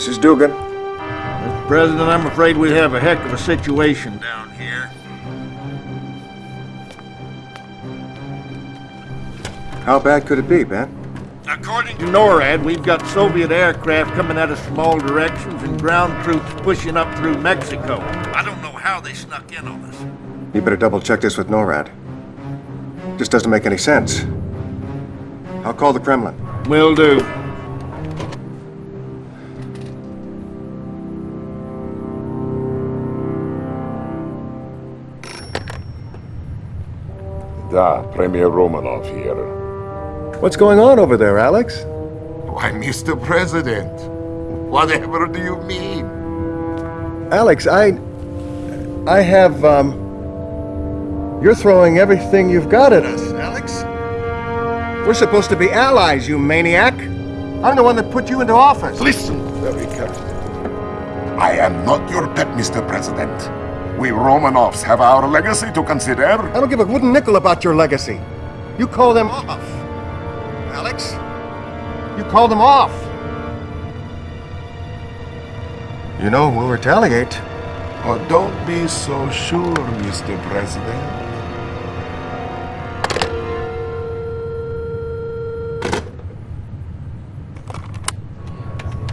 5. This is Dugan. Mr. President, I'm afraid we have a heck of a situation down here. How bad could it be, Ben? According to NORAD, we've got Soviet aircraft coming out of some all directions and ground troops pushing up through Mexico. I don't know how they snuck in on us. You better double check this with NORAD. This doesn't make any sense. I'll call the Kremlin. Will do. Da, Premier Romanov here. What's going on over there, Alex? Why, Mr. President, whatever do you mean? Alex, I... I have, um... You're throwing everything you've got at us, Alex. We're supposed to be allies, you maniac. I'm the one that put you into office. Listen very carefully. I am not your pet, Mr. President. We Romanovs have our legacy to consider. I don't give a wooden nickel about your legacy. You call them off. Alex, you call them off. You know, we'll retaliate. Oh, don't be so sure, Mr. President.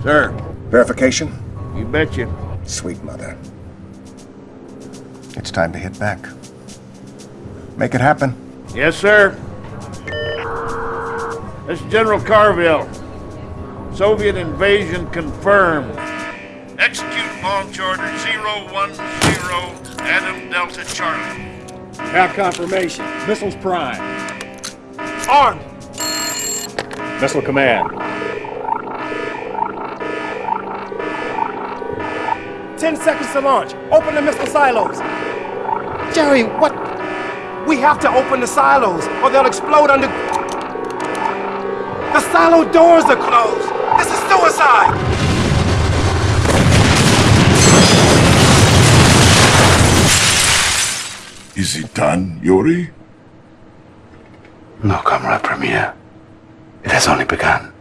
Sir, Verification? you betcha. Sweet mother. It's time to hit back. Make it happen. Yes, sir. This is General Carville. Soviet invasion confirmed. Execute launch order 010 Adam Delta Charlie. Have confirmation. Missiles prime. Armed! Missile command. Ten seconds to launch. Open the missile silos. Jerry, what? We have to open the silos, or they'll explode under... The silo doors are closed. This is suicide. Is it done, Yuri? No, Comrade Premier. It has only begun.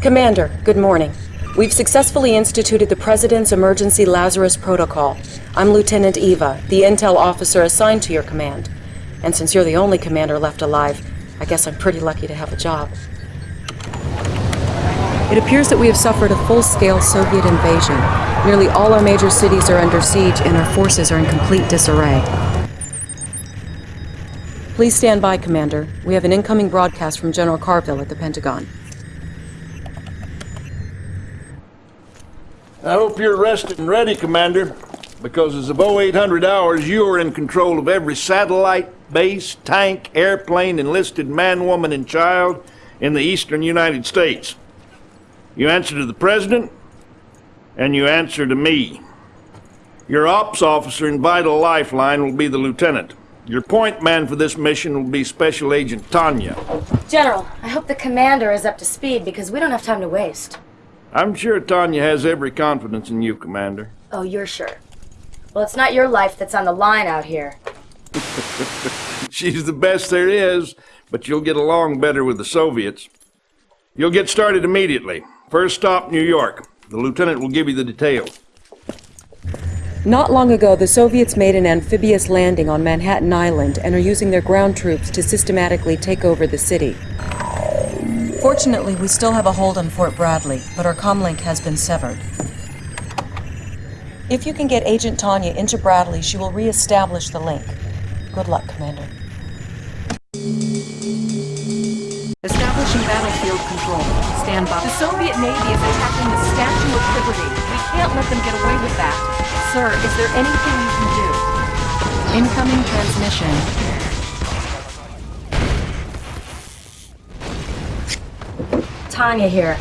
Commander, good morning. We've successfully instituted the President's Emergency Lazarus Protocol. I'm Lieutenant Eva, the intel officer assigned to your command. And since you're the only commander left alive, I guess I'm pretty lucky to have a job. It appears that we have suffered a full-scale Soviet invasion. Nearly all our major cities are under siege and our forces are in complete disarray. Please stand by, Commander. We have an incoming broadcast from General Carville at the Pentagon. I hope you're rested and ready, Commander, because as of 0800 hours, you are in control of every satellite, base, tank, airplane, enlisted man, woman, and child in the eastern United States. You answer to the President, and you answer to me. Your ops officer and vital lifeline will be the Lieutenant. Your point man for this mission will be Special Agent Tanya. General, I hope the commander is up to speed because we don't have time to waste. I'm sure Tanya has every confidence in you, Commander. Oh, you're sure. Well, it's not your life that's on the line out here. She's the best there is, but you'll get along better with the Soviets. You'll get started immediately. First stop, New York. The lieutenant will give you the details. Not long ago, the Soviets made an amphibious landing on Manhattan Island and are using their ground troops to systematically take over the city. Fortunately, we still have a hold on Fort Bradley, but our comlink has been severed. If you can get Agent Tanya into Bradley, she will re-establish the link. Good luck, Commander. Establishing battlefield control. Stand by. The Soviet Navy is attacking the Statue of Liberty. We can't let them get away with that. Sir, is there anything you can do? Incoming transmission. Tanya here.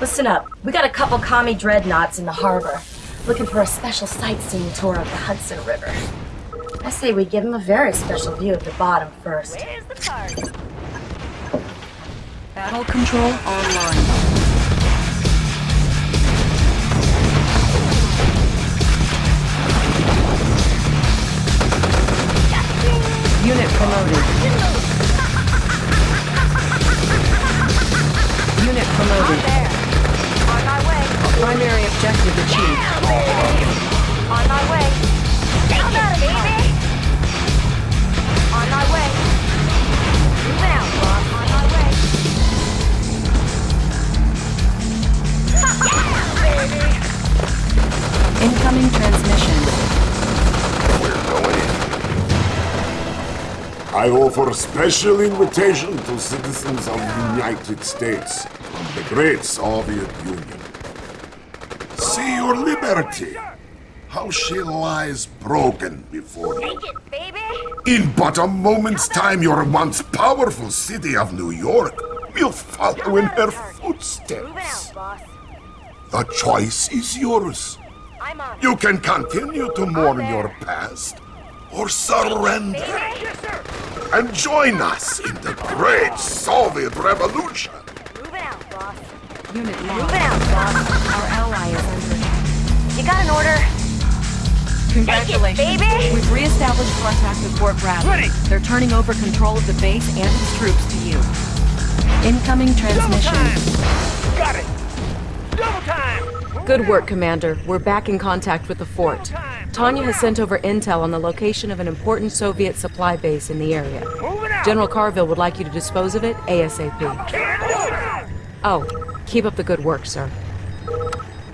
Listen up. We got a couple commie dreadnoughts in the harbor, looking for a special sightseeing tour of the Hudson River. I say we give them a very special view of the bottom first. Battle control online. Unit promoted. Unit promoted. On my way. Primary objective achieved. On my way. Come at it, baby. On my way. Moving out, boss. On my way. yeah, baby. Incoming transmission. I offer a special invitation to citizens of the United States and the great Soviet Union. See your liberty, how she lies broken before you. Take it, baby. In but a moment's time, your once powerful city of New York will follow in her footsteps. The choice is yours. You can continue to mourn your past or surrender and join us in the great Soviet Revolution. Moving out. Unit Moving out, boss. Our ally is under You got an order? Congratulations. Take it, baby. We've reestablished contact with Fort Bradley. They're turning over control of the base and its troops to you. Incoming transmission. Double time! Got it! Double time! Good work, Commander. We're back in contact with the fort. Tanya has sent over intel on the location of an important Soviet supply base in the area. General Carville would like you to dispose of it ASAP. Oh, keep up the good work, sir.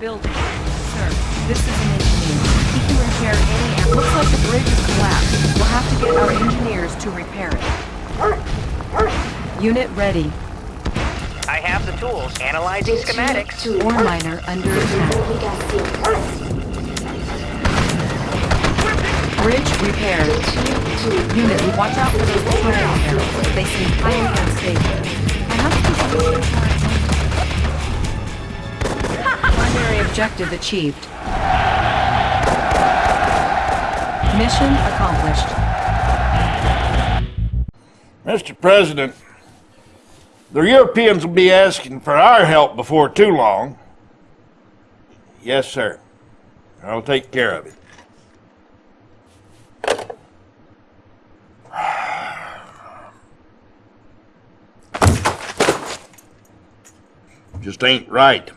Building. Sir, this is an engineer. He can repair any... It looks like the bridge has collapsed. We'll have to get our engineers to repair it. Unit ready. I have the tools. Analyzing schematics. To Ore miner under attack. Bridge repaired. Unit, watch out for those betrayal arrows. They seem highly unstable. I have to Primary objective achieved. Mission accomplished. Mr. President, the Europeans will be asking for our help before too long. Yes, sir. I'll take care of it. Just ain't right.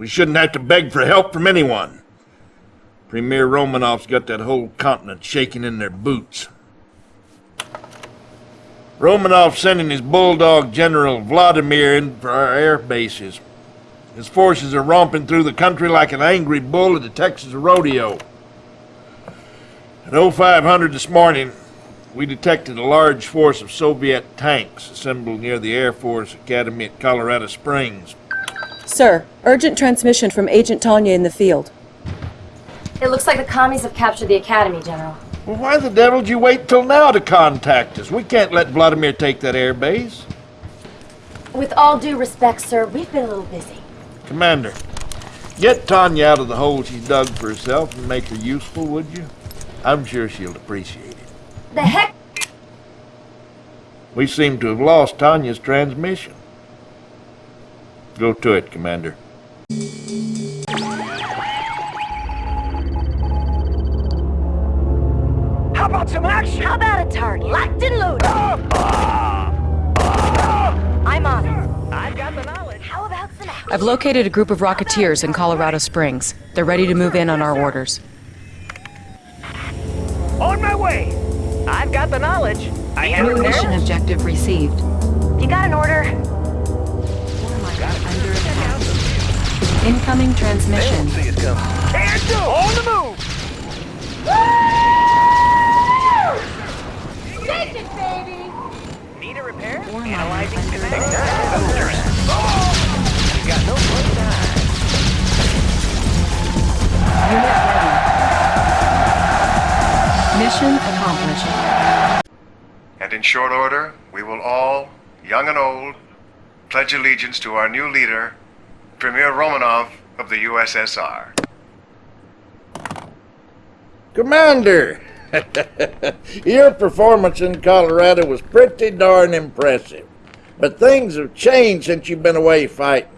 We shouldn't have to beg for help from anyone. Premier Romanov's got that whole continent shaking in their boots. Romanov sending his bulldog General Vladimir in for our air bases. His forces are romping through the country like an angry bull at the Texas rodeo. At 0500 this morning, we detected a large force of Soviet tanks assembled near the Air Force Academy at Colorado Springs. Sir, urgent transmission from Agent Tanya in the field. It looks like the commies have captured the academy, General. Well, why the devil did you wait till now to contact us? We can't let Vladimir take that air base. With all due respect, sir, we've been a little busy. Commander, get Tanya out of the hole she's dug for herself and make her useful, would you? I'm sure she'll appreciate it. The heck? We seem to have lost Tanya's transmission. Go to it, Commander. How about some action? How about a target? Locked and loaded. Oh. Oh. Oh. I'm on it. I've got the knowledge. How about some action? I've located a group of Rocketeers in Colorado Springs. They're ready to move in on our orders. On my way! I've got the knowledge. I New mission objective received. You got an order? Incoming transmission. See us coming. Can do. On the move. Take it, baby! Need a repair? Analyzing schematic. You got no place to hide. Mission accomplished. And in short order, we will all, young and old, pledge allegiance to our new leader, Premier Romanov of the USSR. Commander! Your performance in Colorado was pretty darn impressive. But things have changed since you've been away fighting.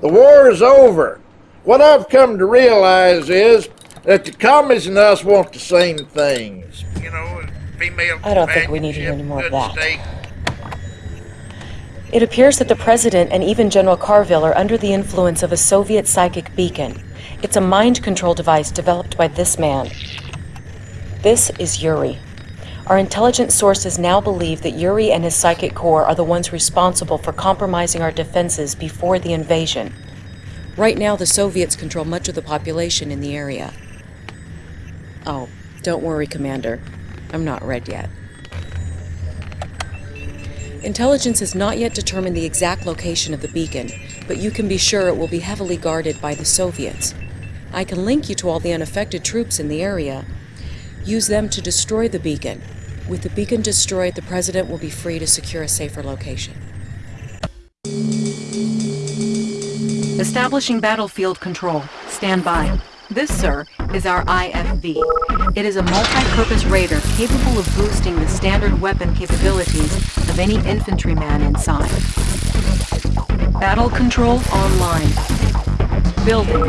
The war is over. What I've come to realize is that the commies and us want the same things. You know, female I don't think we need to hear any more of companionship, that. It appears that the President and even General Carville are under the influence of a Soviet psychic beacon. It's a mind control device developed by this man. This is Yuri. Our intelligence sources now believe that Yuri and his psychic corps are the ones responsible for compromising our defenses before the invasion. Right now, the Soviets control much of the population in the area. Oh, don't worry, Commander. I'm not red yet. Intelligence has not yet determined the exact location of the beacon, but you can be sure it will be heavily guarded by the Soviets. I can link you to all the unaffected troops in the area. Use them to destroy the beacon. With the beacon destroyed, the President will be free to secure a safer location. Establishing battlefield control. Stand by. This, sir, is our IFV. It is a multi-purpose raider capable of boosting the standard weapon capabilities of any infantryman inside. Battle control online. Building.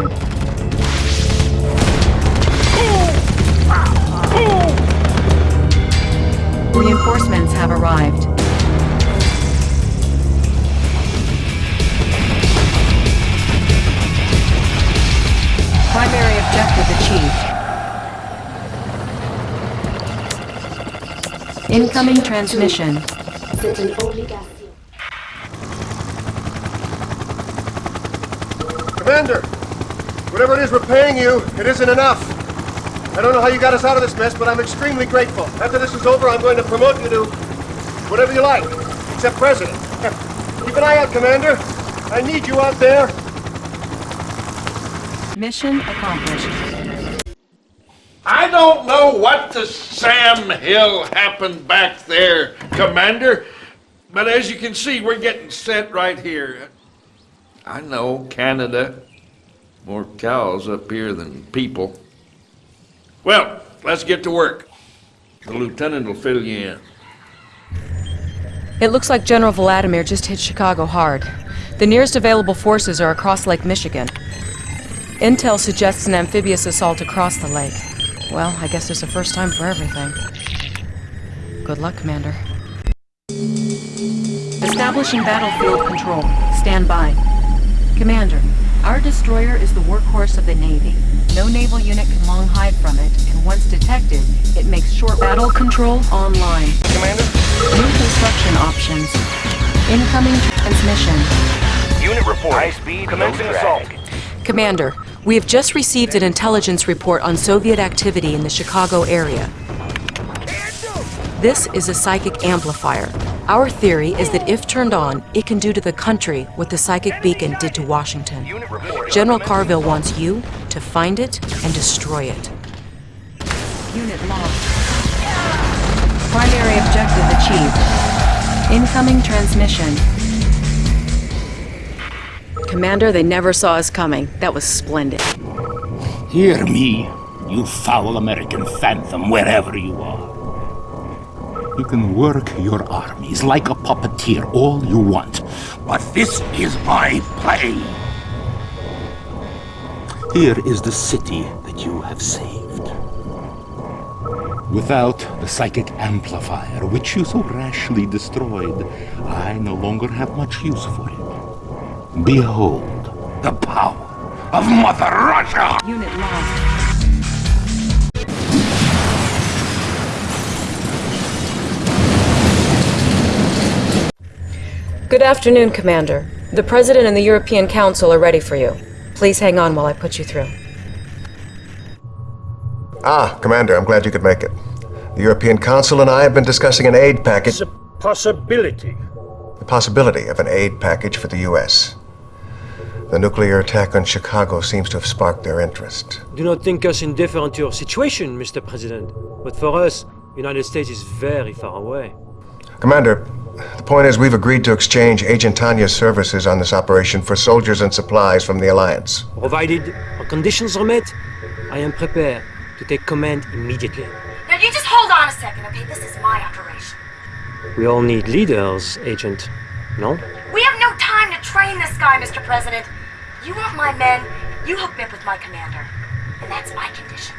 Reinforcements have arrived. Primary objective achieved. Incoming transmission. Commander, whatever it is we're paying you, it isn't enough. I don't know how you got us out of this mess, but I'm extremely grateful. After this is over, I'm going to promote you to whatever you like, except president. Keep an eye out, Commander. I need you out there. Mission accomplished. I don't know what to Sam Hill happened back there, Commander, but as you can see, we're getting set right here. I know Canada. More cows up here than people. Well, let's get to work. The lieutenant will fill you in. It looks like General Vladimir just hit Chicago hard. The nearest available forces are across Lake Michigan. Intel suggests an amphibious assault across the lake. Well, I guess there's a first time for everything. Good luck, Commander. Establishing battlefield control. Stand by. Commander, our destroyer is the workhorse of the Navy. No naval unit can long hide from it, and once detected, it makes short battle control online. Commander? New construction options. Incoming transmission. Unit report. High speed. Commencing assault. Commander, we have just received an intelligence report on Soviet activity in the Chicago area. This is a psychic amplifier. Our theory is that if turned on, it can do to the country what the psychic beacon did to Washington. General Carville wants you to find it and destroy it. Unit lost. Primary objective achieved. Incoming transmission. Commander, they never saw us coming. That was splendid. Hear me, you foul American phantom, wherever you are. You can work your armies like a puppeteer all you want, but this is my play. Here is the city that you have saved. Without the psychic amplifier, which you so rashly destroyed, I no longer have much use for. Behold the power of Mother Russia! Unit lost. Good afternoon, Commander. The President and the European Council are ready for you. Please hang on while I put you through. Ah, Commander, I'm glad you could make it. The European Council and I have been discussing an aid package. It's a possibility. The possibility of an aid package for the U.S. The nuclear attack on Chicago seems to have sparked their interest. Do not think us indifferent to your situation, Mr. President. But for us, the United States is very far away. Commander, the point is we've agreed to exchange Agent Tanya's services on this operation for soldiers and supplies from the Alliance. Provided our conditions are met, I am prepared to take command immediately. Now you just hold on a second, okay? This is my operation. We all need leaders, Agent. No? We have no time to train this guy, Mr. President. You want my men, you hook me up with my commander. And that's my condition.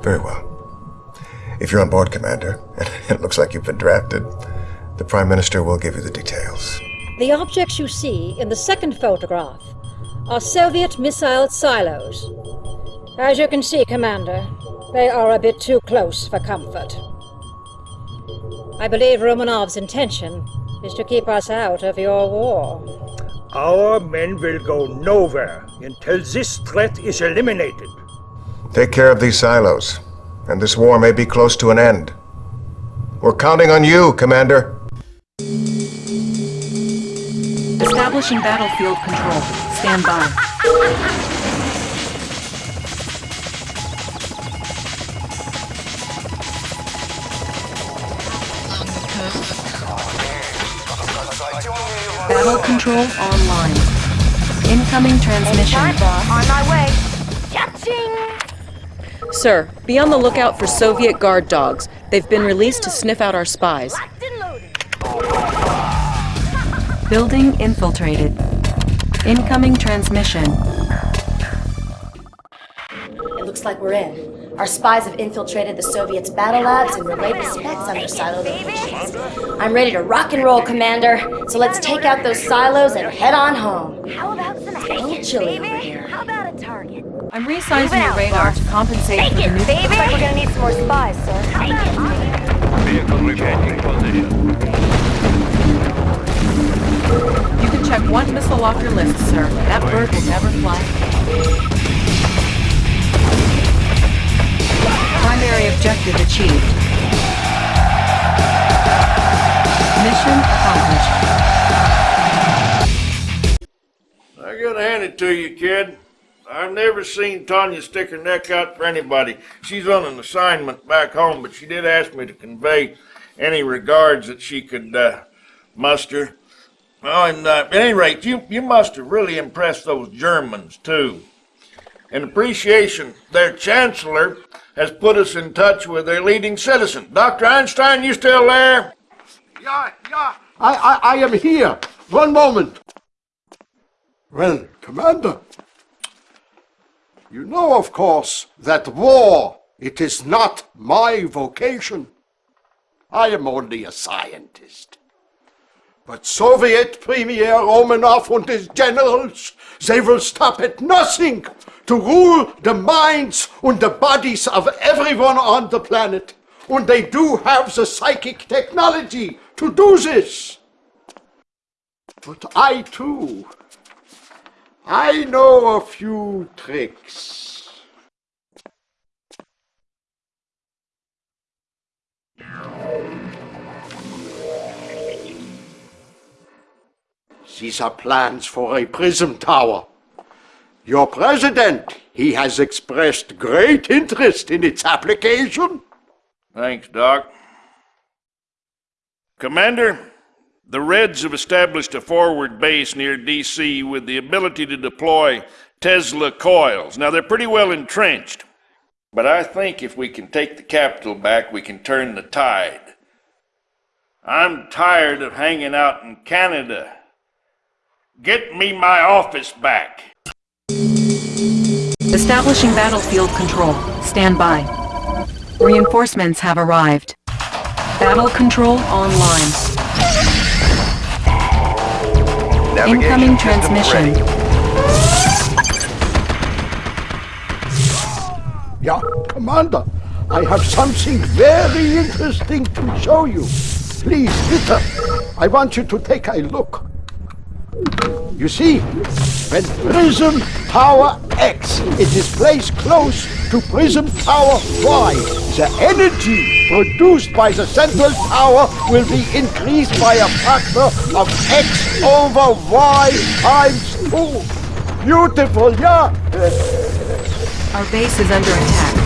Very well. If you're on board, Commander, and it looks like you've been drafted, the Prime Minister will give you the details. The objects you see in the second photograph are Soviet missile silos. As you can see, Commander, they are a bit too close for comfort. I believe Romanov's intention is to keep us out of your war. Our men will go nowhere until this threat is eliminated. Take care of these silos, and this war may be close to an end. We're counting on you, Commander. Establishing battlefield control. Stand by. Battle control online. Incoming transmission. On my way. Cha-ching! Sir, be on the lookout for Soviet guard dogs. They've been released to sniff out our spies. Locked and loaded. Building infiltrated. Incoming transmission. It looks like we're in. Our spies have infiltrated the Soviets' battle labs and relayed the specs on their silo locations. I'm ready to rock and roll, Commander. So let's take out those silos and head on home. How about some It's action, chilly baby? over here. How about a target? I'm resizing your radar to compensate Take for the it, new... baby! Looks like we're gonna need some more spies, sir. Take it. You can check one missile off your list, sir. That bird will never fly Primary objective achieved. Mission accomplished. I gotta hand it to you, kid. I've never seen Tanya stick her neck out for anybody. She's on an assignment back home, but she did ask me to convey any regards that she could uh, muster. Oh, and uh, at any rate, you, you must have really impressed those Germans, too. In appreciation, their chancellor has put us in touch with their leading citizen. Dr. Einstein, you still there? Yeah, yeah. I, I, I am here. One moment. Well, Commander, you know, of course, that war, it is not my vocation. I am only a scientist. But Soviet Premier Romanov and his generals, they will stop at nothing to rule the minds and the bodies of everyone on the planet. And they do have the psychic technology to do this. But I too, I know a few tricks. These are plans for a prism tower. Your president, he has expressed great interest in its application. Thanks, Doc. Commander, the Reds have established a forward base near D.C. with the ability to deploy Tesla coils. Now, they're pretty well entrenched, but I think if we can take the capital back, we can turn the tide. I'm tired of hanging out in Canada. Get me my office back. Establishing battlefield control. Stand by. Reinforcements have arrived. Battle control online. Incoming transmission. Yeah, Commander, I have something very interesting to show you. Please, Peter, I want you to take a look. You see, when Prism Tower X it is placed close to Prism Tower Y, the energy produced by the central tower will be increased by a factor of X over Y times 2. Beautiful, yeah? Our base is under attack.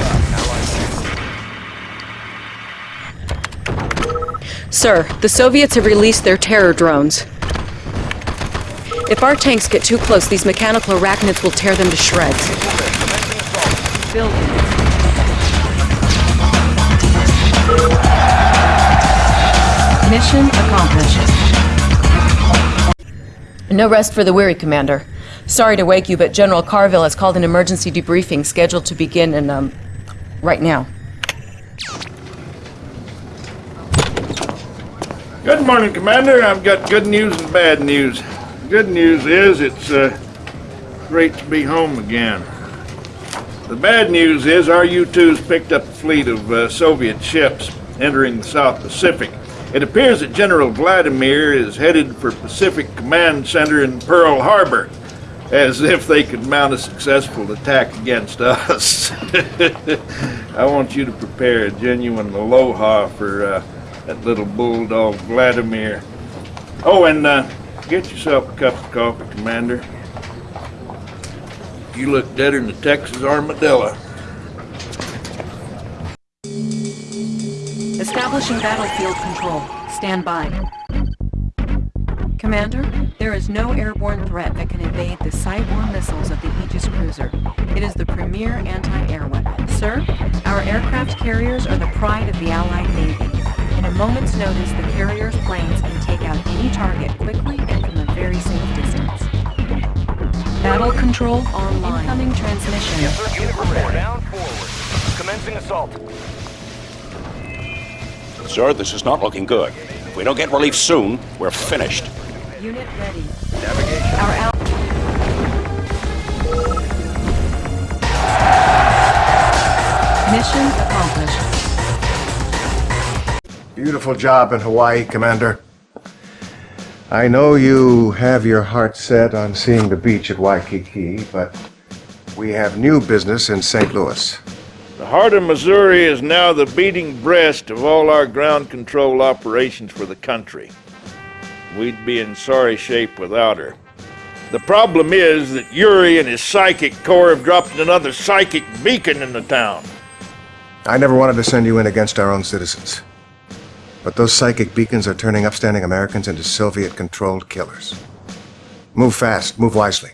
Sir, the Soviets have released their terror drones. If our tanks get too close, these mechanical arachnids will tear them to shreds. Building. Mission accomplished. No rest for the weary, Commander. Sorry to wake you, but General Carville has called an emergency debriefing scheduled to begin in, um, right now. Good morning, Commander. I've got good news and bad news. Good news is it's uh, great to be home again. The bad news is our U-2's picked up a fleet of uh, Soviet ships entering the South Pacific. It appears that General Vladimir is headed for Pacific Command Center in Pearl Harbor, as if they could mount a successful attack against us. I want you to prepare a genuine aloha for uh, that little bulldog Vladimir. Oh, and uh, get yourself a cup of coffee, Commander. You look deader than the Texas armadillo. Establishing battlefield control. Stand by. Commander, there is no airborne threat that can evade the Cyborg missiles of the Aegis cruiser. It is the premier anti-air weapon. Sir, our aircraft carriers are the pride of the Allied Navy. In a moment's notice, the carrier's planes out any target quickly and from a very safe distance. Battle control online. Incoming transmission. Yes, sir. Unit report. Down forward. Commencing assault. Sir, this is not looking good. If we don't get relief soon, we're finished. Unit ready. Navigation. Our al- Mission accomplished. Beautiful job in Hawaii, Commander. I know you have your heart set on seeing the beach at Waikiki, but we have new business in St. Louis. The heart of Missouri is now the beating breast of all our ground control operations for the country. We'd be in sorry shape without her. The problem is that Yuri and his psychic corps have dropped another psychic beacon in the town. I never wanted to send you in against our own citizens. But those psychic beacons are turning upstanding Americans into Soviet-controlled killers. Move fast, move wisely.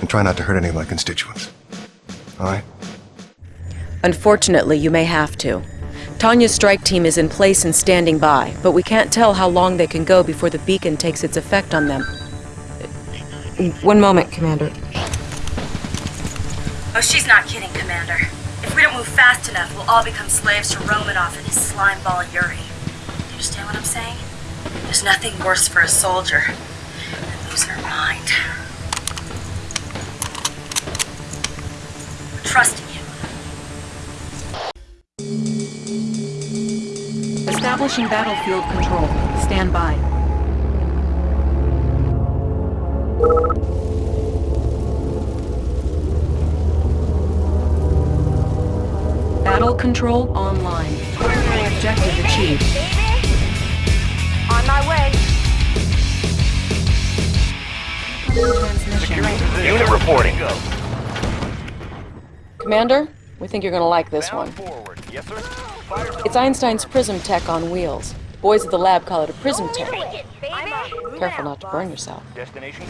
And try not to hurt any of my constituents. All right? Unfortunately, you may have to. Tanya's strike team is in place and standing by, but we can't tell how long they can go before the beacon takes its effect on them. One moment, Commander. Oh, she's not kidding, Commander. If we don't move fast enough, we'll all become slaves to Romanov and his slimeball Yuri. Do you understand what I'm saying? There's nothing worse for a soldier than losing her mind. We're Trusting you. Establishing battlefield control. Stand by. Control online. Objective achieved. On my way. Transmission. Unit reporting. Go. Commander, we think you're gonna like this one. Forward. Yes, sir. It's Einstein's prism tech on wheels. Boys at the lab call it a prism tech. Careful not to burn yourself. Destination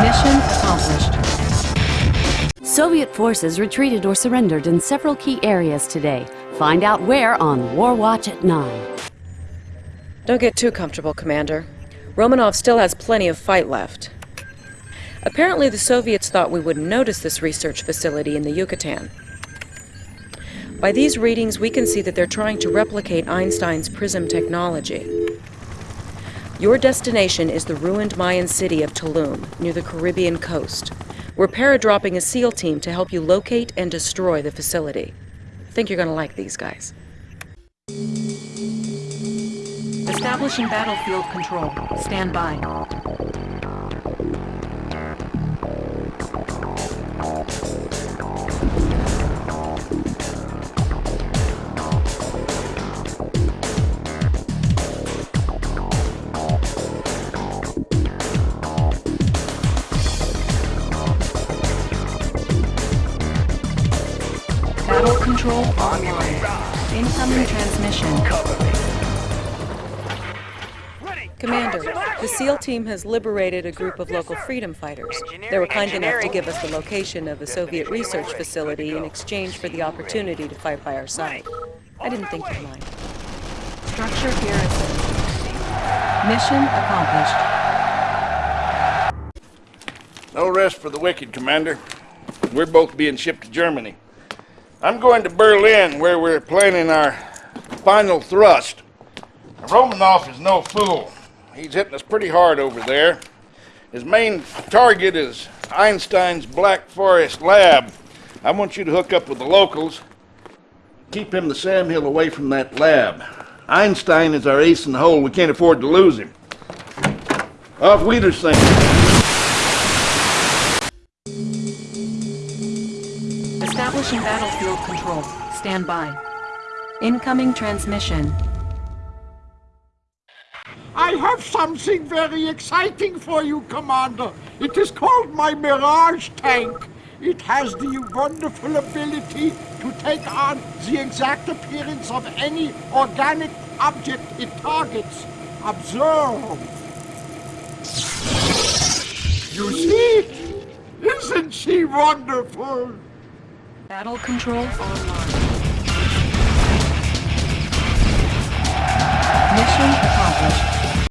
Mission accomplished. Soviet forces retreated or surrendered in several key areas today. Find out where on War Watch at 9. Don't get too comfortable, Commander. Romanov still has plenty of fight left. Apparently, the Soviets thought we wouldn't notice this research facility in the Yucatan. By these readings, we can see that they're trying to replicate Einstein's prism technology. Your destination is the ruined Mayan city of Tulum, near the Caribbean coast. We're paradropping a SEAL team to help you locate and destroy the facility. Think you're gonna like these guys. Establishing battlefield control. Stand by. Control online. Incoming transmission. Commander, the SEAL team has liberated a group of local freedom fighters. They were kind enough to give us the location of a Soviet research facility in exchange for the opportunity to fight by our side. I didn't think you'd mind. Structure garrison. Mission accomplished. No rest for the wicked, Commander. We're both being shipped to Germany. I'm going to Berlin, where we're planning our final thrust. Romanov is no fool. He's hitting us pretty hard over there. His main target is Einstein's Black Forest lab. I want you to hook up with the locals. Keep him the Sam Hill away from that lab. Einstein is our ace in the hole. We can't afford to lose him. Auf Wiedersehen. Establishing battlefield control. Stand by. Incoming transmission. I have something very exciting for you, Commander. It is called my Mirage tank. It has the wonderful ability to take on the exact appearance of any organic object it targets. Observe. You see? Isn't she wonderful? Battle control online. Mission accomplished.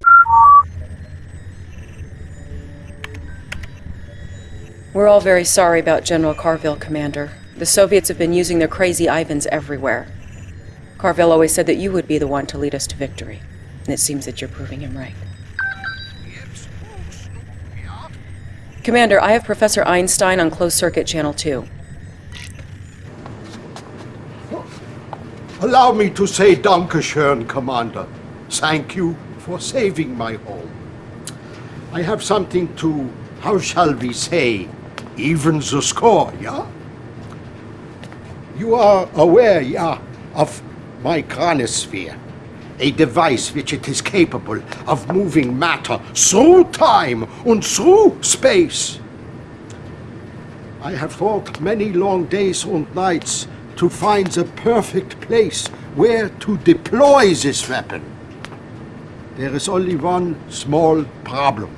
We're all very sorry about General Carville, Commander. The Soviets have been using their crazy Ivans everywhere. Carville always said that you would be the one to lead us to victory. And it seems that you're proving him right. Commander, I have Professor Einstein on closed circuit channel 2. Allow me to say Dankeschön, Commander. Thank you for saving my home. I have something to, how shall we say, even the score, yeah? You are aware, yeah, of my chronosphere, a device which it is capable of moving matter through time and through space. I have thought many long days and nights to find the perfect place where to deploy this weapon. There is only one small problem.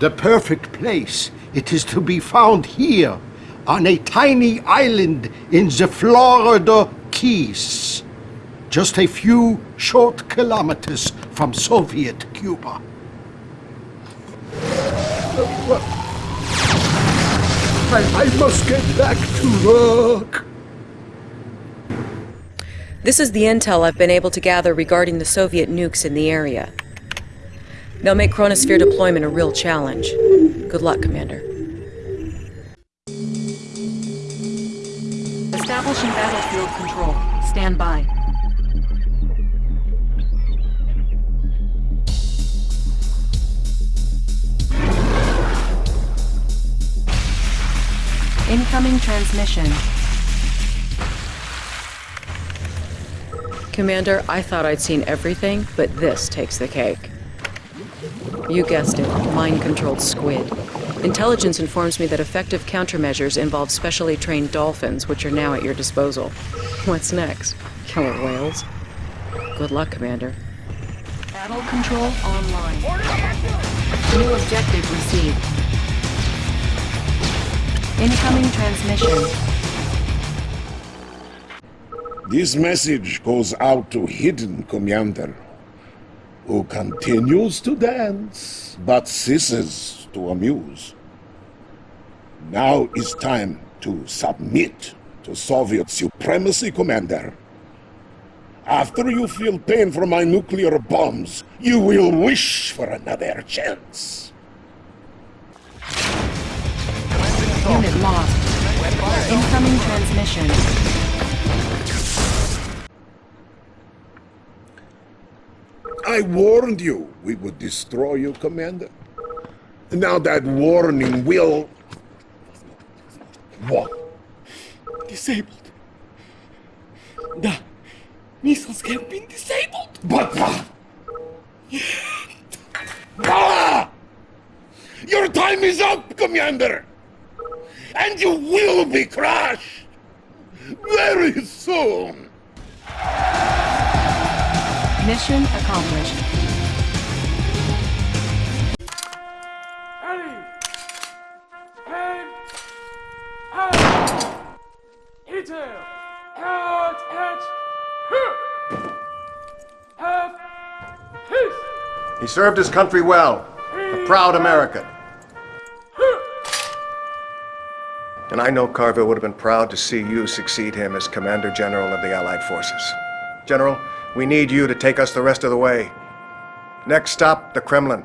The perfect place, it is to be found here, on a tiny island in the Florida Keys, just a few short kilometers from Soviet Cuba. I, must get back to work. This is the intel I've been able to gather regarding the Soviet nukes in the area. They'll make chronosphere deployment a real challenge. Good luck, Commander. Establishing battlefield control. Stand by. Incoming transmission. Commander, I thought I'd seen everything, but this takes the cake. You guessed it, mind-controlled squid. Intelligence informs me that effective countermeasures involve specially trained dolphins, which are now at your disposal. What's next? Killer whales? Good luck, Commander. Battle control online. New objective received. Incoming transmission. This message goes out to Hidden Commander, who continues to dance, but ceases to amuse. Now is time to submit to Soviet supremacy, Commander. After you feel pain from my nuclear bombs, you will wish for another chance. Unit lost. Incoming transmission. I warned you we would destroy you, Commander. Now that warning will... What? Disabled. The missiles have been disabled. But... Ah! Your time is up, Commander! And you will be crushed! Very soon! Mission accomplished. He served his country well. A proud American. And I know Carville would have been proud to see you succeed him as Commander General of the Allied Forces. General, we need you to take us the rest of the way. Next stop, the Kremlin.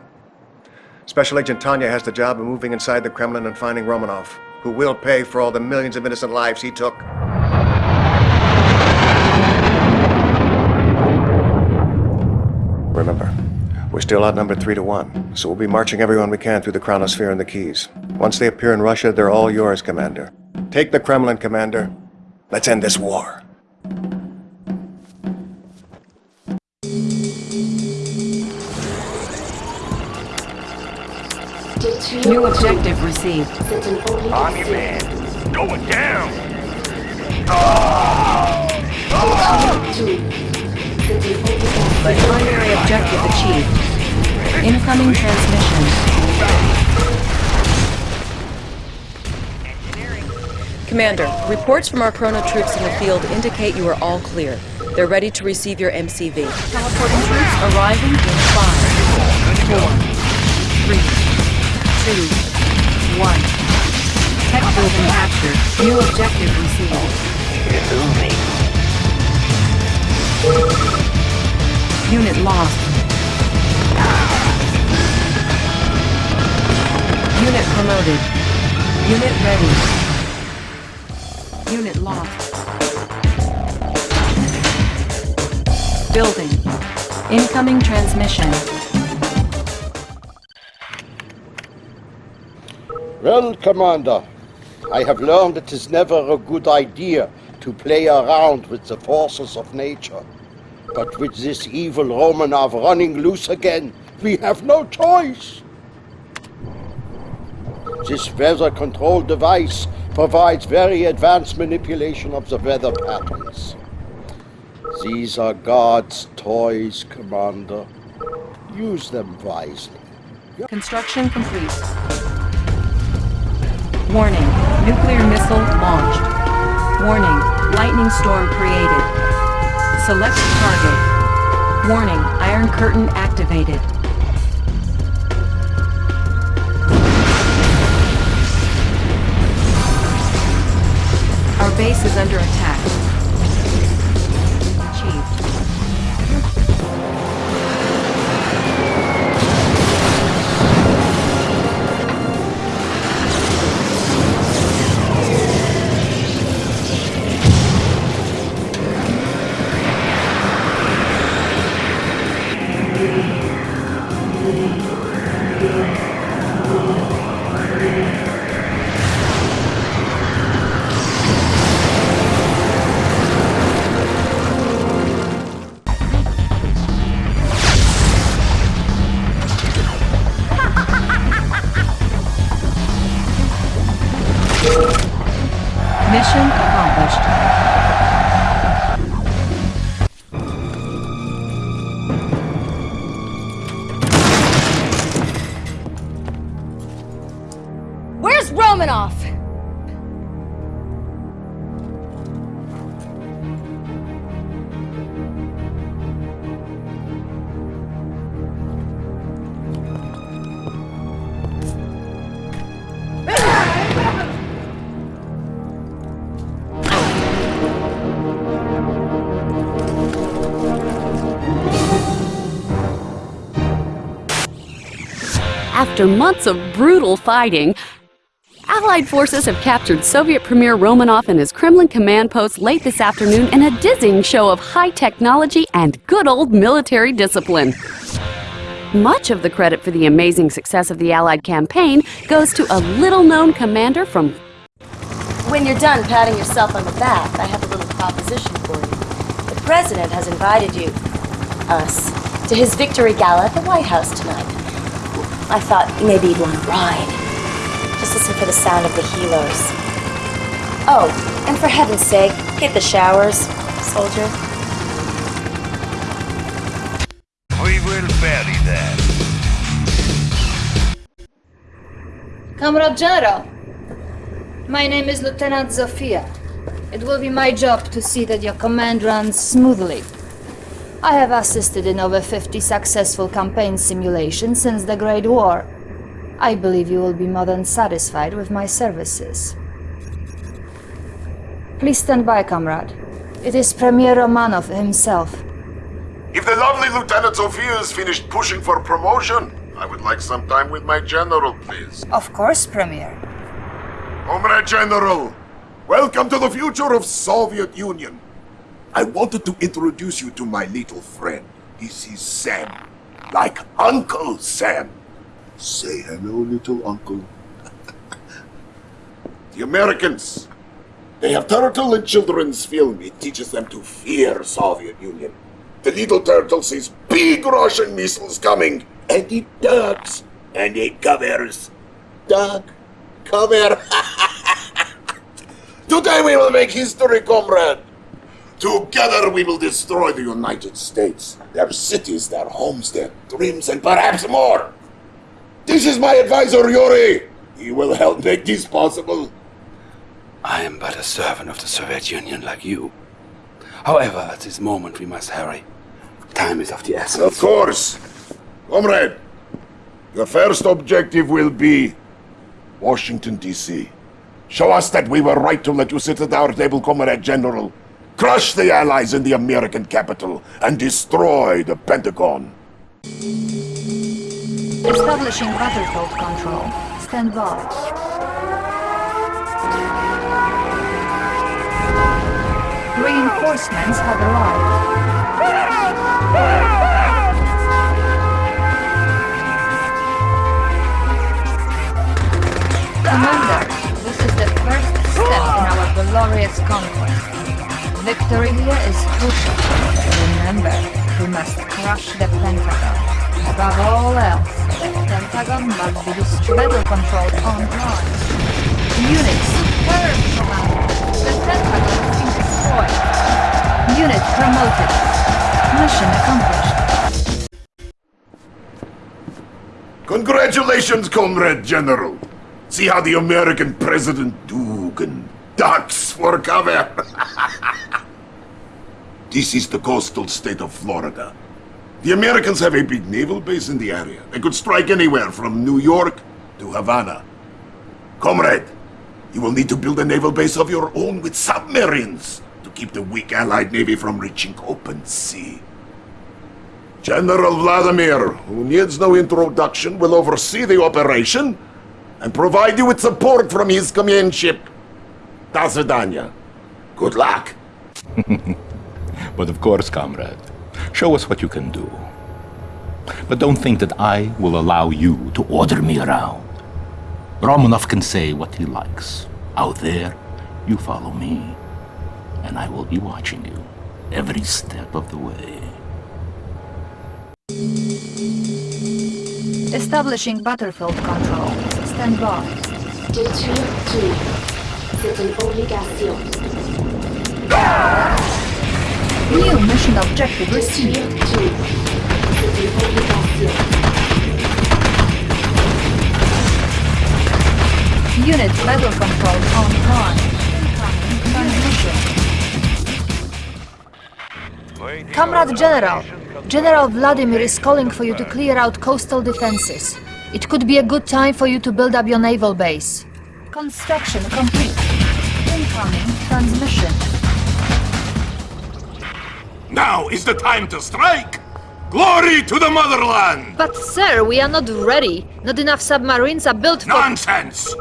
Special Agent Tanya has the job of moving inside the Kremlin and finding Romanov, who will pay for all the millions of innocent lives he took. Remember, we're still outnumbered three to one, so we'll be marching everyone we can through the Chronosphere and the Keys. Once they appear in Russia, they're all yours, Commander. Take the Kremlin, Commander. Let's end this war. New objective received. On your man. Going down. But Primary objective achieved. Incoming transmission. Commander, reports from our chrono troops in the field indicate you are all clear. They're ready to receive your MCV. Teleporting troops arriving in five, four, three, two, one. Tech building captured. New objective received. Unit lost. Unit promoted. Unit ready. Unit lost. Building. Incoming transmission. Well, Commander, I have learned it is never a good idea to play around with the forces of nature. But with this evil Romanov running loose again, we have no choice. This weather control device provides very advanced manipulation of the weather patterns. These are God's toys, Commander. Use them wisely. Construction complete. Warning. Nuclear missile launched. Warning. Lightning storm created. Select target. Warning. Iron curtain activated. Our base is under attack. After months of brutal fighting, Allied forces have captured Soviet Premier Romanov and his Kremlin command post late this afternoon in a dizzying show of high technology and good old military discipline. Much of the credit for the amazing success of the Allied campaign goes to a little-known commander from... When you're done patting yourself on the back, I have a little proposition for you. The President has invited you, us, to his victory gala at the White House tonight. I thought maybe you'd want to ride. Just listen for the sound of the helos. Oh, and for heaven's sake, get the showers, soldier. We will bury that. Comrade General, my name is Lieutenant Zofia. It will be my job to see that your command runs smoothly. I have assisted in over 50 successful campaign simulations since the Great War. I believe you will be more than satisfied with my services. Please stand by, comrade. It is Premier Romanov himself. If the lovely Lieutenant Zofia is finished pushing for promotion, I would like some time with my general, please. Of course, Premier. Comrade General, welcome to the future of Soviet Union. I wanted to introduce you to my little friend. This is Sam. Like Uncle Sam. Say hello, little uncle. the Americans. They have turtle in children's film. It teaches them to fear Soviet Union. The little turtle sees big Russian missiles coming, and it ducks, and it covers. Duck, cover. Today we will make history, comrade. Together we will destroy the United States, their cities, their homes, their dreams, and perhaps more. This is my advisor, Yuri. He will help make this possible. I am but a servant of the Soviet Union like you. However, at this moment we must hurry. Time is of the essence. Of course. Comrade, the first objective will be Washington, D.C. Show us that we were right to let you sit at our table, Comrade General. Crush the Allies in the American capital and destroy the Pentagon. Establishing battlefield control. Stand by. Reinforcements have arrived. Commander, this is the first step in our glorious conquest. Victory here is crucial. Remember, we must crush the Pentagon. Above all else, the Pentagon must be battle controlled on time. Units, firm command. The Pentagon has been destroyed. Unit promoted. Mission accomplished. Congratulations, Comrade General. See how the American President Dugan ducks for cover. this is the coastal state of Florida. The Americans have a big naval base in the area. They could strike anywhere from New York to Havana. Comrade, you will need to build a naval base of your own with submarines to keep the weak Allied Navy from reaching open sea. General Vladimir, who needs no introduction, will oversee the operation and provide you with support from his command ship. До свидания. Good luck. but of course, comrade, show us what you can do. But don't think that I will allow you to order me around. Romanov can say what he likes. Out there, you follow me, and I will be watching you every step of the way. Establishing battlefield control. Stand by. Détruire tout. C'est une obligation. Ah! New mission objective received. Unit battle control on time. Transmission. Comrade General, General Vladimir is calling for you to clear out coastal defenses. It could be a good time for you to build up your naval base. Construction complete. Incoming transmission. Now is the time to strike! Glory to the motherland! But sir, we are not ready. Not enough submarines are built for... Nonsense!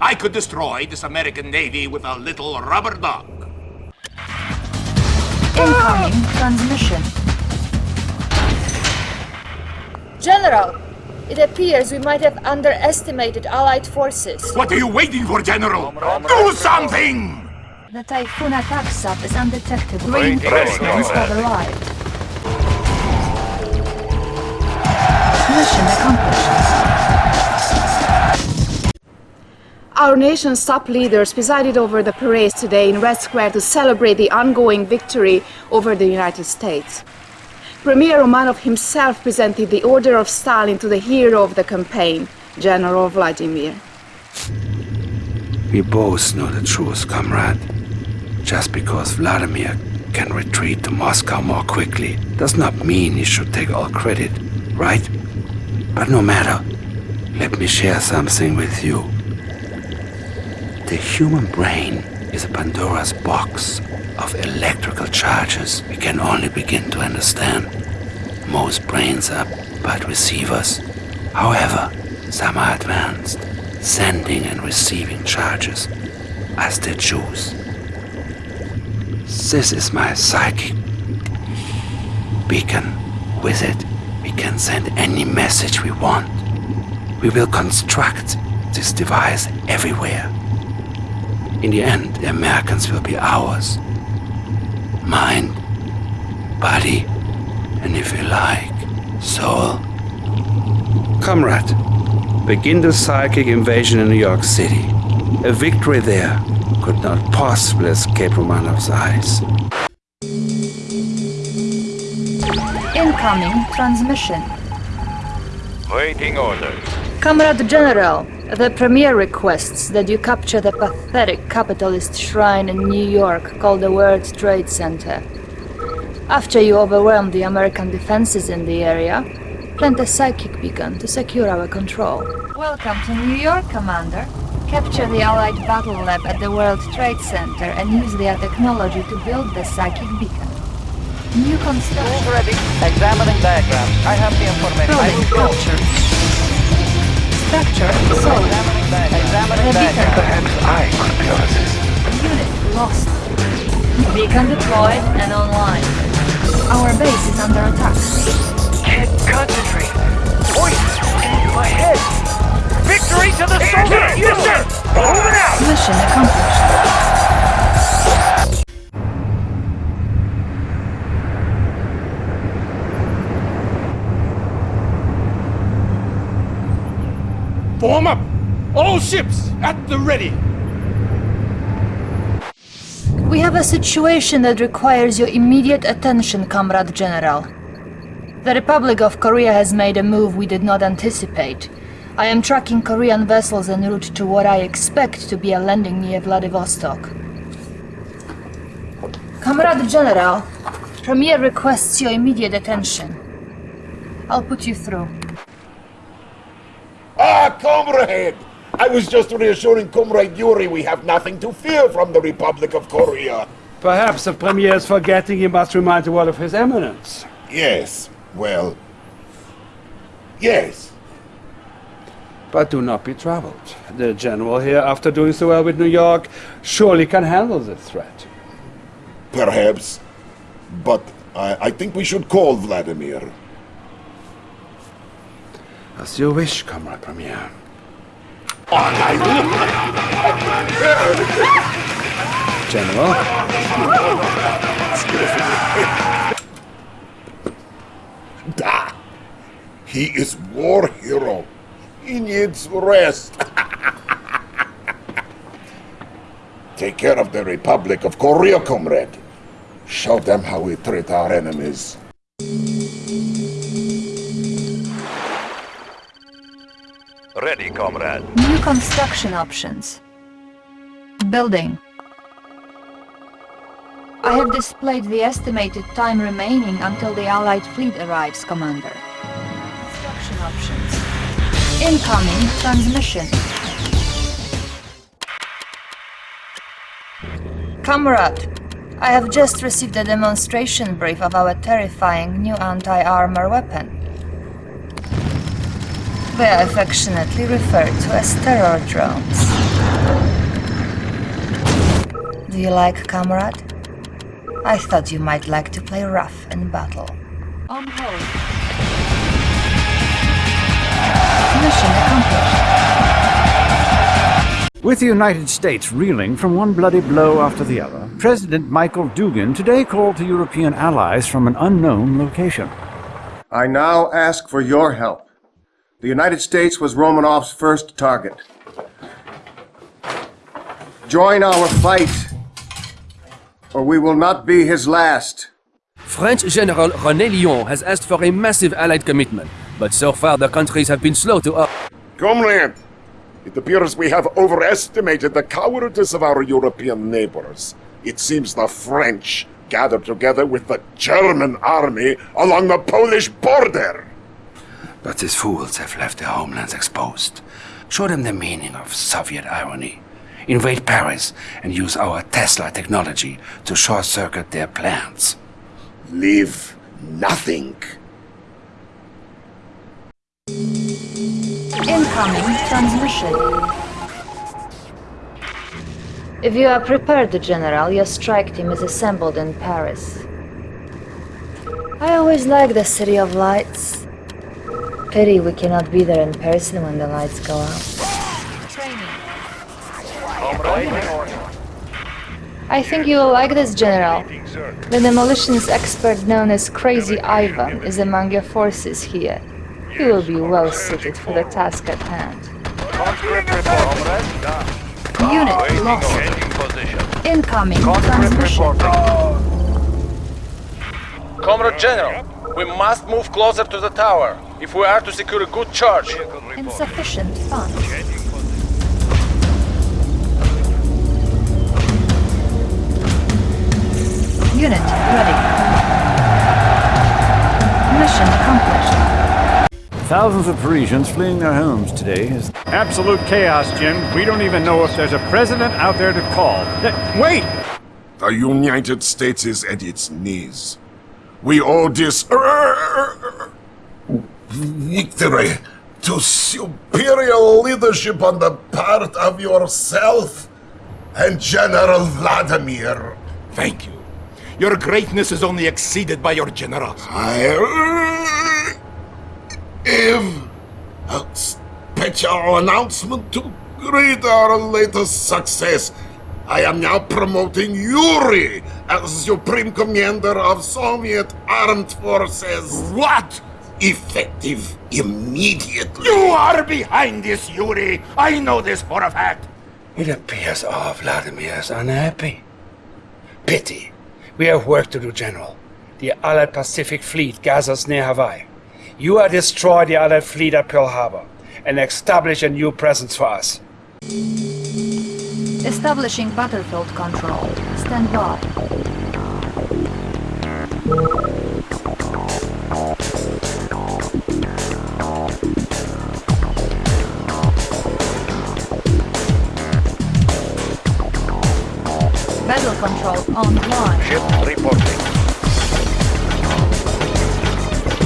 I could destroy this American Navy with a little rubber duck. Incoming transmission. General, it appears we might have underestimated Allied forces. What are you waiting for, General? Do something! The Typhoon attack sub is undetectable. Reinforcements have arrived. Mission accomplished. Our nation's top leaders presided over the parades today in Red Square to celebrate the ongoing victory over the United States. Premier Romanov himself presented the Order of Stalin to the hero of the campaign, General Vladimir. We both know the truth, comrade. Just because Vladimir can retreat to Moscow more quickly does not mean he should take all credit, right? But no matter, let me share something with you. The human brain is a Pandora's box of electrical charges we can only begin to understand. Most brains are but receivers. However, some are advanced, sending and receiving charges as they choose. This is my psychic beacon. With it, we can send any message we want. We will construct this device everywhere. In the end, the Americans will be ours. Mind, body, and if you like, soul. Comrade, begin the psychic invasion in New York City. A victory there could not possibly escape Romanov's eyes. Incoming transmission. Waiting orders. Comrade General, the Premier requests that you capture the pathetic capitalist shrine in New York called the World Trade Center. After you overwhelm the American defenses in the area, plant a psychic beacon to secure our control. Welcome to New York, Commander. Capture the Allied Battle Lab at the World Trade Center and use their technology to build the psychic beacon. New construction. Tools ready. Examining diagrams. I have the information. I Building will go. captured. Structure sold. Examining The beacon diagrams. I could build this. Unit lost. Beacon deployed and online. Our base is under attack. Can't concentrate. Voices rolling in my head. Victory to the Soviet Union! Moving out! Mission accomplished. Form up! All ships at the ready! We have a situation that requires your immediate attention, Comrade General. The Republic of Korea has made a move we did not anticipate. I am tracking Korean vessels en route to what I expect to be a landing near Vladivostok. Comrade General, Premier requests your immediate attention. I'll put you through. Ah, comrade! I was just reassuring Comrade Yuri we have nothing to fear from the Republic of Korea. Perhaps the Premier is forgetting he must remind the world of his eminence. Yes, well... Yes. But do not be troubled. The General here, after doing so well with New York, surely can handle this threat. Perhaps. But I, I think we should call Vladimir. As you wish, Comrade Premier. General? Da! He is war hero. He needs rest. Take care of the Republic of Korea, comrade. Show them how we treat our enemies. Ready, comrade. New construction options. Building. I have displayed the estimated time remaining until the Allied fleet arrives, Commander. Construction options. Incoming transmission. Comrade, I have just received a demonstration brief of our terrifying new anti-armor weapon. They are affectionately referred to as terror drones. Do you like, comrade? I thought you might like to play rough in battle. On hold. Mission accomplished. With the United States reeling from one bloody blow after the other, President Michael Dugan today called to European allies from an unknown location. I now ask for your help. The United States was Romanov's first target. Join our fight, or we will not be his last. French General René Lyon has asked for a massive Allied commitment, but so far the countries have been slow to up. Comrade, it appears we have overestimated the cowardice of our European neighbors. It seems the French gathered together with the German army along the Polish border. But these fools have left their homelands exposed. Show them the meaning of Soviet irony. Invade Paris and use our Tesla technology to short-circuit their plans. Leave nothing. Incoming transmission. If you are prepared, General, your strike team is assembled in Paris. I always like the City of Lights. Pity we cannot be there in person when the lights go out. I think you will like this, General. The demolitions expert known as Crazy Ivan is among your forces here. He will be well suited for the task at hand. Unit lost. Incoming transmission. Comrade General, we must move closer to the tower if we are to secure a good charge. Insufficient funds. Unit ready. Mission accomplished. Thousands of Parisians fleeing their homes today as Absolute chaos, Jim. We don't even know if there's a president out there to call. Wait! The United States is at its knees. We owe this er, er, er, victory to superior leadership on the part of yourself and General Vladimir. Thank you. Your greatness is only exceeded by your generals. I have a special announcement to greet our latest success. I am now promoting Yuri as Supreme Commander of Soviet Armed Forces. What? Effective immediately. You are behind this, Yuri. I know this for a fact. It appears our Vladimir is unhappy. Pity. We have work to do, General. The Allied Pacific Fleet gathers near Hawaii. You are destroy the Allied fleet at Pearl Harbor and establish a new presence for us. Establishing battlefield control. Stand by. Battle control online. Ship reporting.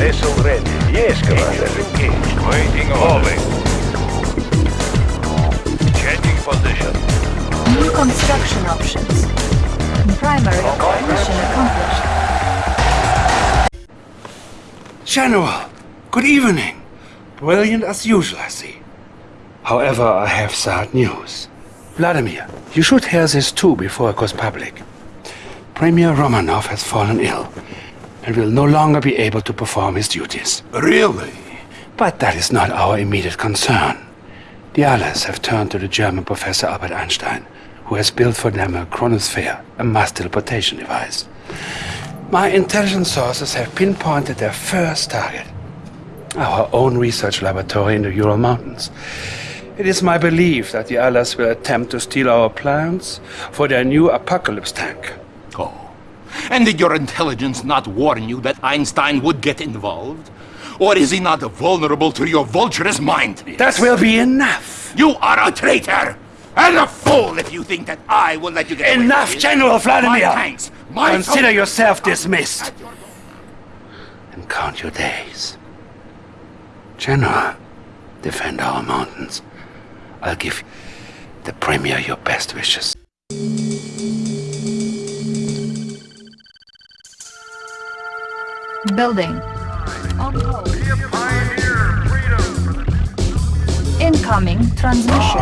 Vessel ready. Yes, Commander. engaged. Waiting order. Changing position. New construction options. Primary mission accomplished. General, good evening. Brilliant as usual, I see. However, I have sad news. Vladimir, you should hear this too before it goes public. Premier Romanov has fallen ill and will no longer be able to perform his duties. Really? But that is not our immediate concern. The Allies have turned to the German professor Albert Einstein, who has built for them a chronosphere, a mass teleportation device. My intelligence sources have pinpointed their first target. Our own research laboratory in the Ural Mountains. It is my belief that the Allies will attempt to steal our plans for their new apocalypse tank. And did your intelligence not warn you that Einstein would get involved? Or is he not vulnerable to your vulturous mind? That will be enough! You are a traitor! And a fool if you think that I will let you get away Enough, it. General Vladimir! My tanks, my Consider yourself dismissed. And count your days. General, defend our mountains. I'll give the Premier your best wishes. Building. Incoming transmission.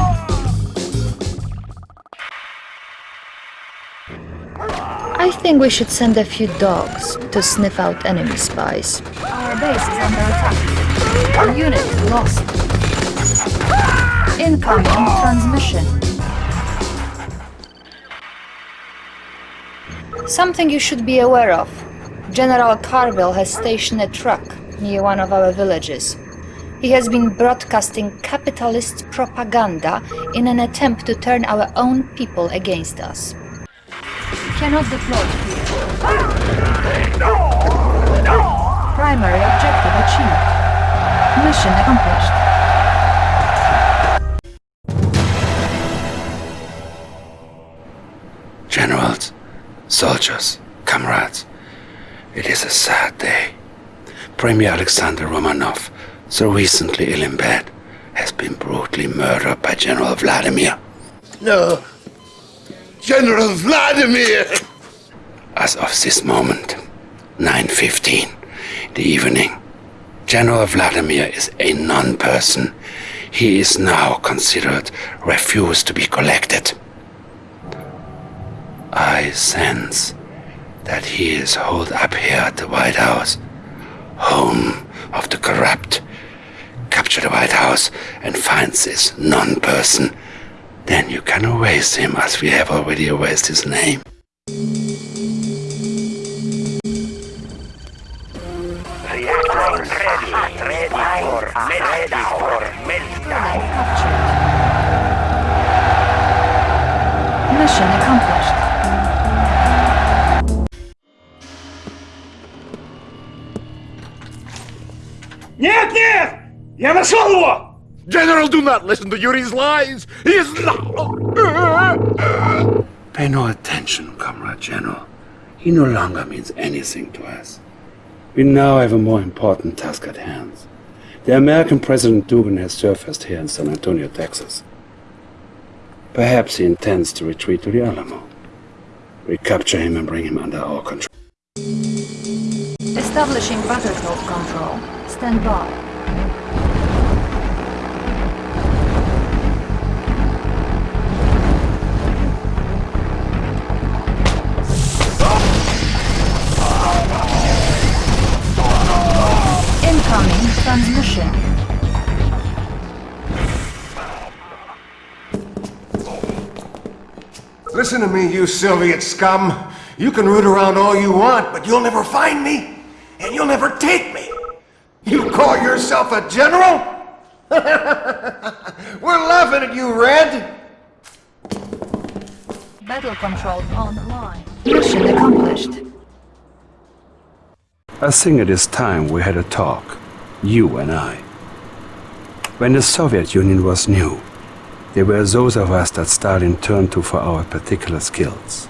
I think we should send a few dogs to sniff out enemy spies. Our base is under attack. Our unit lost. Incoming transmission. Something you should be aware of. General Carville has stationed a truck near one of our villages. He has been broadcasting capitalist propaganda in an attempt to turn our own people against us. Cannot deploy here. Primary objective achieved. Mission accomplished. Generals, soldiers, comrades, it is a sad day. Premier Alexander Romanov, so recently ill in bed, has been brutally murdered by General Vladimir. No. General Vladimir! As of this moment, 9.15 the evening, General Vladimir is a non-person. He is now considered refused to be collected. I sense that he is holed up here at the White House, home of the corrupt. Capture the White House and find this non-person. Then you can erase him as we have already erased his name. Not listen to Yuri's lies! He is not... Pay no attention, Comrade General. He no longer means anything to us. We now have a more important task at hand. The American President Dugan has surfaced here in San Antonio, Texas. Perhaps he intends to retreat to the Alamo. We capture him and bring him under our control. Establishing battlefield control. Stand by. Listen to me, you Soviet scum. You can root around all you want, but you'll never find me, and you'll never take me. You call yourself a general? We're laughing at you, Red. Battle control online. Mission accomplished. I think it is time we had a talk, you and I. When the Soviet Union was new, there were those of us that Stalin turned to for our particular skills.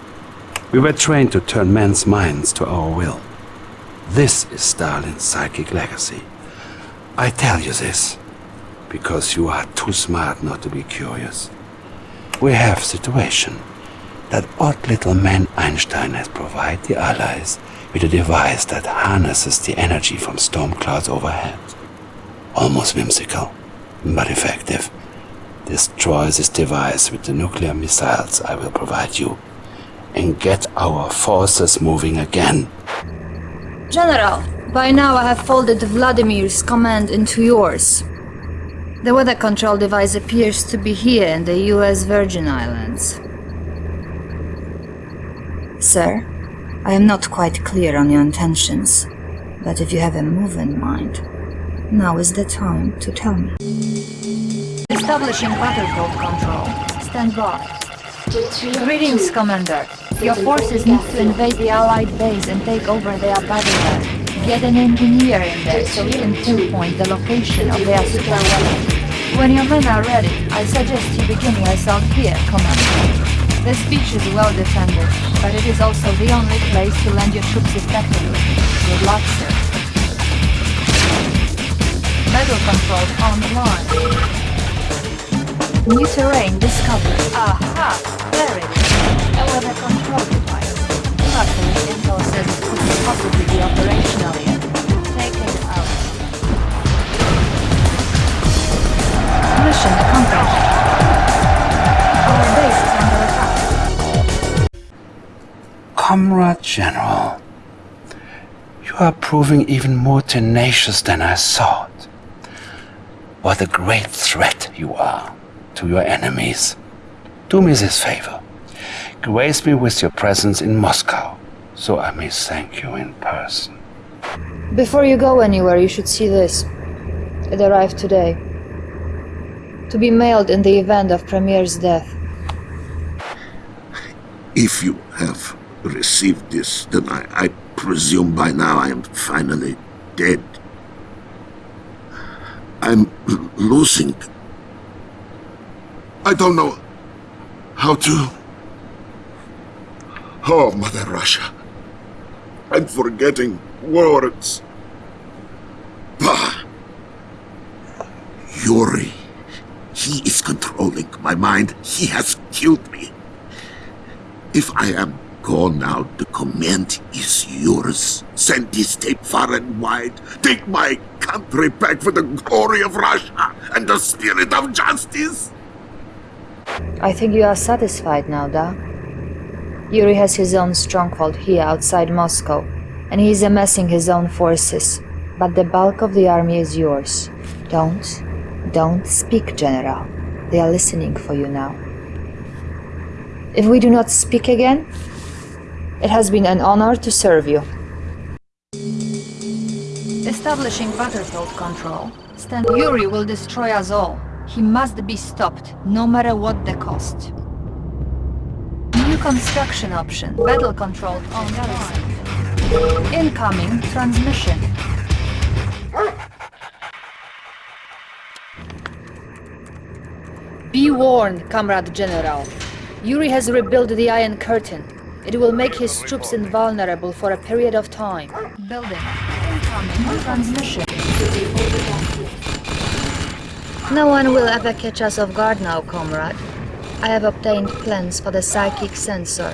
We were trained to turn men's minds to our will. This is Stalin's psychic legacy. I tell you this because you are too smart not to be curious. We have a situation that odd little man Einstein has provided the Allies with a device that harnesses the energy from storm clouds overhead. Almost whimsical, but effective. Destroy this device with the nuclear missiles I will provide you and get our forces moving again. General, by now I have folded Vladimir's command into yours. The weather control device appears to be here in the US Virgin Islands. Sir, I am not quite clear on your intentions, but if you have a move in mind, now is the time to tell me. Establishing battlefield control. Stand by. Greetings, Commander. Your forces need to invade the Allied base and take over their battle Get an engineer in there so we can pinpoint the location of their super weapon. When your men are ready, I suggest you begin your assault here, Commander. This beach is well defended, but it is also the only place to land your troops effectively. Good luck, sir. Metal control online. New terrain discovered. Aha! Very good. A weather control device. Luckily, Intel says it couldn't possibly be operational yet. Take it out. Mission accomplished. Our base is under attack. Comrade General, you are proving even more tenacious than I thought. What a great threat you are to your enemies. Do me this favor. Grace me with your presence in Moscow, so I may thank you in person. Before you go anywhere, you should see this. It arrived today. To be mailed in the event of Premier's death. If you have received this, then I, I presume by now I am finally dead. I'm losing. I don't know how to. Oh, Mother Russia. I'm forgetting words. Bah! Yuri. He is controlling my mind. He has killed me. If I am gone now, the command is yours. Send this tape far and wide. Take my country back for the glory of Russia and the spirit of justice. I think you are satisfied now, Da. Yuri has his own stronghold here outside Moscow, and he is amassing his own forces. But the bulk of the army is yours. Don't, don't speak, General. They are listening for you now. If we do not speak again, it has been an honor to serve you. Establishing battlefield control. Stand Yuri will destroy us all. He must be stopped, no matter what the cost. New construction option. Battle control on garrison. Incoming transmission. Be warned, Comrade General. Yuri has rebuilt the Iron Curtain. It will make his troops invulnerable for a period of time. Building. Incoming transmission. No one will ever catch us off guard now, comrade. I have obtained plans for the psychic sensor.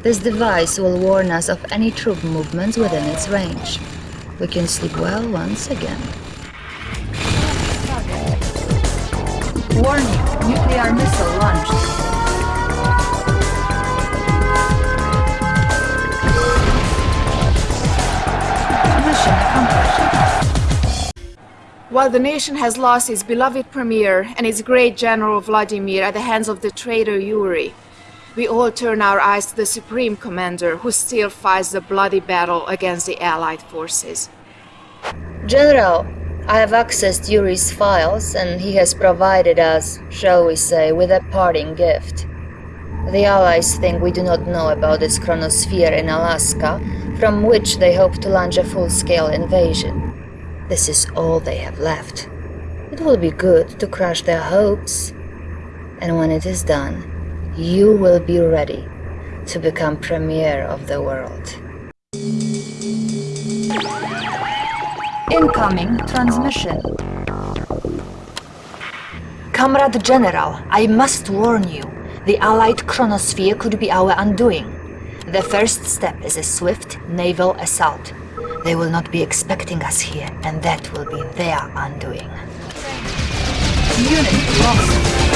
This device will warn us of any troop movements within its range. We can sleep well once again. Warning, nuclear missile launched. Mission accomplished. While the nation has lost its beloved premier and its great general Vladimir at the hands of the traitor Yuri, we all turn our eyes to the supreme commander who still fights the bloody battle against the allied forces. General, I have accessed Yuri's files and he has provided us, shall we say, with a parting gift. The Allies think we do not know about this chronosphere in Alaska, from which they hope to launch a full-scale invasion. This is all they have left. It will be good to crush their hopes. And when it is done, you will be ready to become premier of the world. Incoming transmission. Comrade General, I must warn you. The Allied chronosphere could be our undoing. The first step is a swift naval assault. They will not be expecting us here, and that will be their undoing. Unit lost.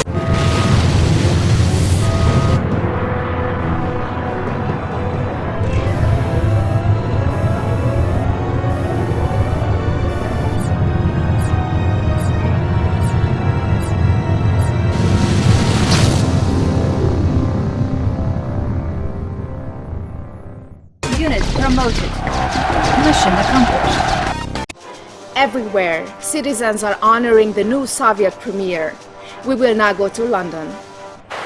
Everywhere, citizens are honoring the new Soviet premier. We will now go to London.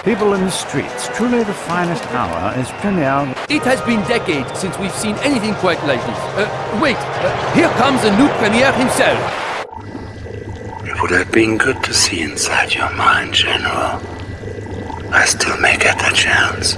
People in the streets, truly the finest hour is premiere. It has been decades since we've seen anything quite like this. Uh, wait, uh, here comes the new premier himself. It would have been good to see inside your mind, General. I still may get a chance.